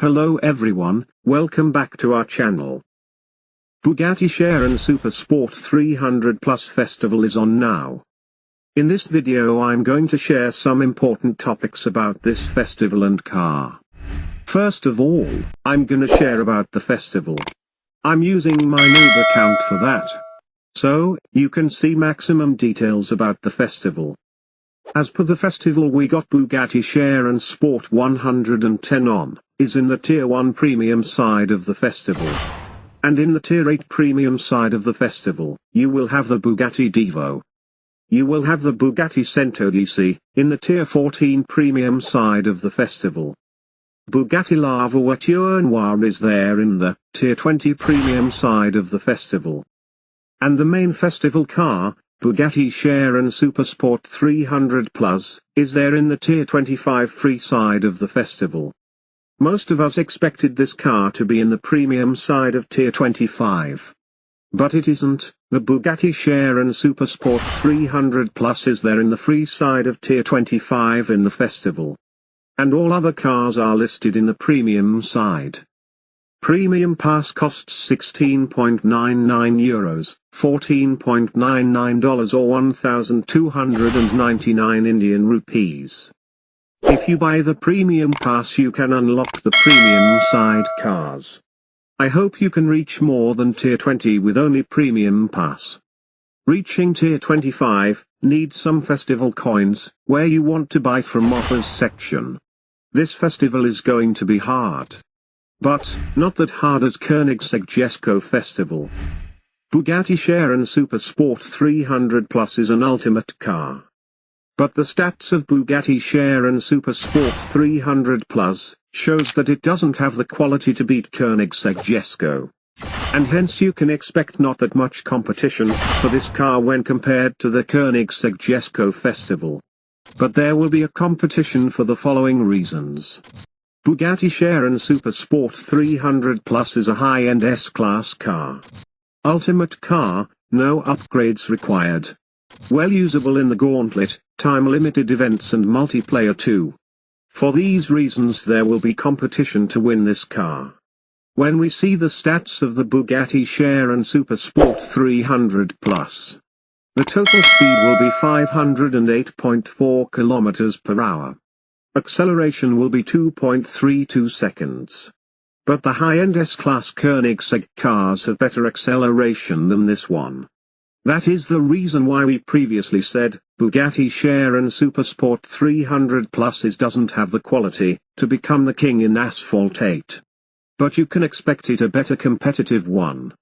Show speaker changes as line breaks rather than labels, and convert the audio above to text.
Hello everyone, welcome back to our channel. Bugatti Chiron Super Sport 300 Plus Festival is on now. In this video I'm going to share some important topics about this festival and car. First of all, I'm gonna share about the festival. I'm using my noob account for that. So, you can see maximum details about the festival. As per the festival we got Bugatti Chiron Sport 110 on is in the Tier 1 Premium side of the festival. And in the Tier 8 Premium side of the festival, you will have the Bugatti Divo. You will have the Bugatti Centodieci, in the Tier 14 Premium side of the festival. Bugatti La Voiture Noire is there in the Tier 20 Premium side of the festival. And the main festival car, Bugatti Chiron Supersport 300 Plus, is there in the Tier 25 free side of the festival. Most of us expected this car to be in the premium side of Tier 25. But it isn't, the Bugatti Chiron Supersport 300 Plus is there in the free side of Tier 25 in the festival. And all other cars are listed in the premium side. Premium pass costs 16.99 euros, $14.99 or 1,299 Indian rupees. If you buy the premium pass you can unlock the premium side cars. I hope you can reach more than tier 20 with only premium pass. Reaching tier 25, need some festival coins, where you want to buy from offers section. This festival is going to be hard. But, not that hard as Koenigsegg Jesko festival. Bugatti Chiron Super Sport 300 Plus is an ultimate car. But the stats of Bugatti Chiron Super Sport 300 Plus, shows that it doesn't have the quality to beat Koenigsegg Jesko. And hence you can expect not that much competition for this car when compared to the Koenigsegg Jesko Festival. But there will be a competition for the following reasons. Bugatti Chiron Super Sport 300 Plus is a high-end S-Class car. Ultimate car, no upgrades required. Well usable in the gauntlet, time-limited events and multiplayer too. For these reasons there will be competition to win this car. When we see the stats of the Bugatti Chiron Super Sport 300 Plus, the total speed will be 508.4 km per hour. Acceleration will be 2.32 seconds. But the high-end S-Class Koenigsegg cars have better acceleration than this one. That is the reason why we previously said, Bugatti share Chiron Supersport 300 Pluses doesn't have the quality, to become the king in Asphalt 8. But you can expect it a better competitive one.